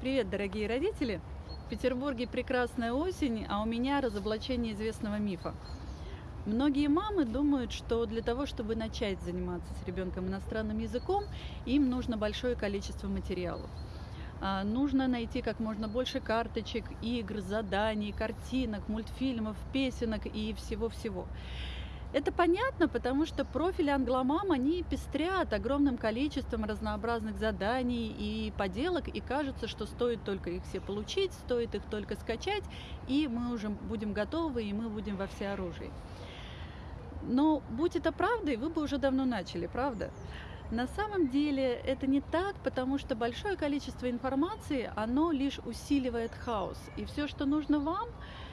Привет, дорогие родители! В Петербурге прекрасная осень, а у меня разоблачение известного мифа. Многие мамы думают, что для того, чтобы начать заниматься с ребенком иностранным языком, им нужно большое количество материалов. А, Нужно найти как можно больше карточек, игр, заданий, картинок, мультфильмов, песенок и всего-всего. Это понятно, потому что профили англомам, они пестрят огромным количеством разнообразных заданий и поделок, и кажется, что стоит только их все получить, стоит их только скачать, и мы уже будем готовы, и мы будем во всеоружии. Но будь это правдой, вы бы уже давно начали, правда? На самом деле это не так, потому что большое количество информации, оно лишь усиливает хаос. И все, что нужно вам,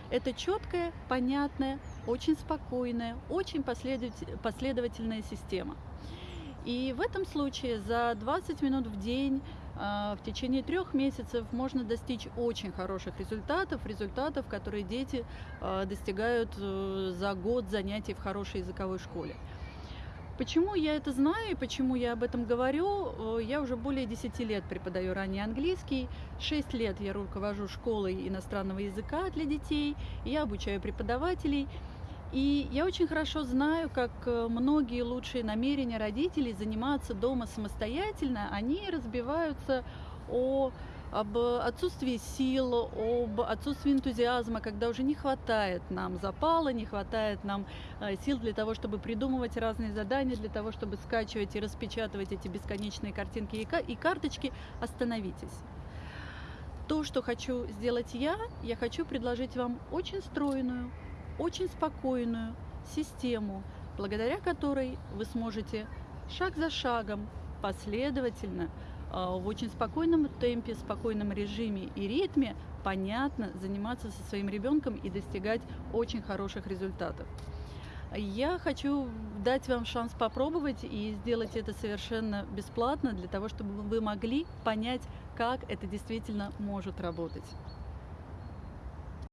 это четкая, понятная, очень спокойная, очень последователь- последовательная система. И в этом случае за 20 минут в день а, в течение трех месяцев можно достичь очень хороших результатов, результатов, которые дети а, достигают э, за год занятий в хорошей языковой школе. Почему я это знаю и почему я об этом говорю? Э, Я уже более 10 лет преподаю ранний английский, 6 лет я руковожу школой иностранного языка для детей, я обучаю преподавателей. И я очень хорошо знаю, как э, многие лучшие намерения родителей заниматься дома самостоятельно, они разбиваются о об отсутствии сил, об отсутствии энтузиазма, когда уже не хватает нам запала, не хватает нам э, сил для того, чтобы придумывать разные задания, для того, чтобы скачивать и распечатывать эти бесконечные картинки и ка- и карточки. Остановитесь. То, что хочу сделать я, я хочу предложить вам очень стройную, очень спокойную систему, благодаря которой вы сможете шаг за шагом, последовательно, в очень спокойном темпе, спокойном режиме и ритме понятно заниматься со своим ребенком и достигать очень хороших результатов. Я хочу дать вам шанс попробовать и сделать это совершенно бесплатно для того, чтобы вы могли понять, как это действительно может работать.